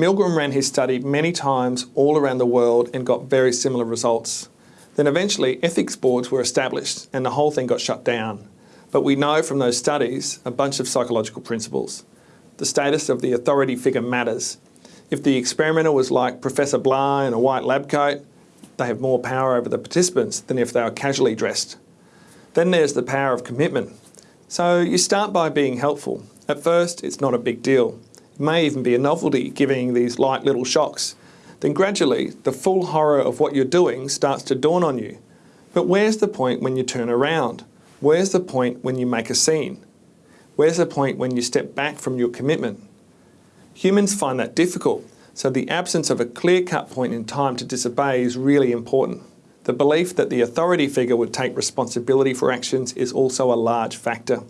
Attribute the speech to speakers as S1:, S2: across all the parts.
S1: Milgram ran his study many times all around the world and got very similar results. Then eventually ethics boards were established and the whole thing got shut down. But we know from those studies a bunch of psychological principles. The status of the authority figure matters. If the experimenter was like Professor Blah in a white lab coat, they have more power over the participants than if they were casually dressed. Then there's the power of commitment. So you start by being helpful. At first, it's not a big deal. May even be a novelty giving these light little shocks. Then gradually, the full horror of what you're doing starts to dawn on you. But where's the point when you turn around? Where's the point when you make a scene? Where's the point when you step back from your commitment? Humans find that difficult, so the absence of a clear-cut point in time to disobey is really important. The belief that the authority figure would take responsibility for actions is also a large factor.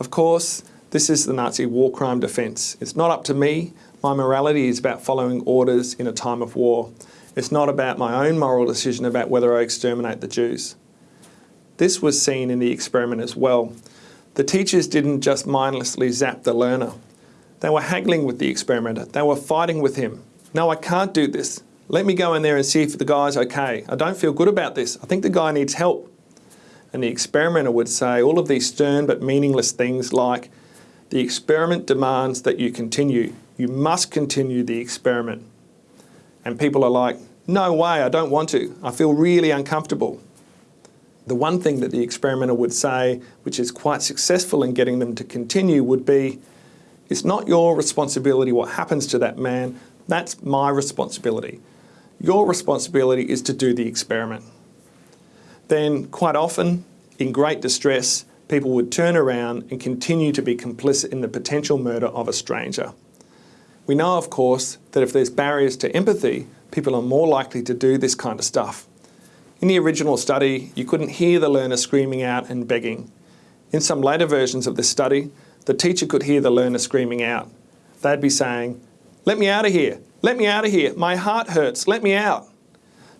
S1: Of course, this is the Nazi war crime defence. It's not up to me. My morality is about following orders in a time of war. It's not about my own moral decision about whether I exterminate the Jews. This was seen in the experiment as well. The teachers didn't just mindlessly zap the learner. They were haggling with the experimenter. They were fighting with him. No, I can't do this. Let me go in there and see if the guy's okay. I don't feel good about this. I think the guy needs help. And the experimenter would say all of these stern but meaningless things like, the experiment demands that you continue. You must continue the experiment. And people are like, no way, I don't want to. I feel really uncomfortable. The one thing that the experimenter would say, which is quite successful in getting them to continue, would be, it's not your responsibility what happens to that man, that's my responsibility. Your responsibility is to do the experiment. Then, quite often, in great distress, people would turn around and continue to be complicit in the potential murder of a stranger. We know, of course, that if there's barriers to empathy, people are more likely to do this kind of stuff. In the original study, you couldn't hear the learner screaming out and begging. In some later versions of this study, the teacher could hear the learner screaming out. They'd be saying, let me out of here, let me out of here, my heart hurts, let me out.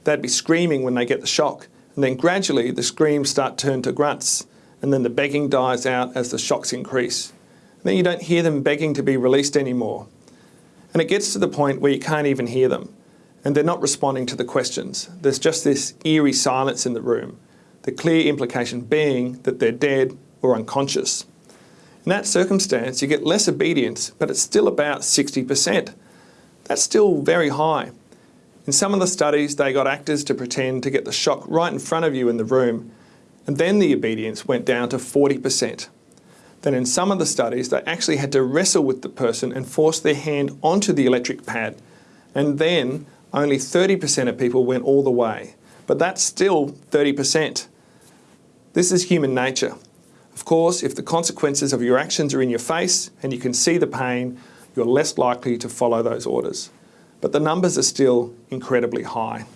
S1: They'd be screaming when they get the shock, and then gradually the screams start to turn to grunts, and then the begging dies out as the shocks increase. And then you don't hear them begging to be released anymore. And it gets to the point where you can't even hear them and they're not responding to the questions. There's just this eerie silence in the room, the clear implication being that they're dead or unconscious. In that circumstance, you get less obedience, but it's still about 60%. That's still very high. In some of the studies, they got actors to pretend to get the shock right in front of you in the room, and then the obedience went down to 40%. Then in some of the studies, they actually had to wrestle with the person and force their hand onto the electric pad, and then only 30% of people went all the way. But that's still 30%. This is human nature. Of course, if the consequences of your actions are in your face and you can see the pain, you're less likely to follow those orders. But the numbers are still incredibly high.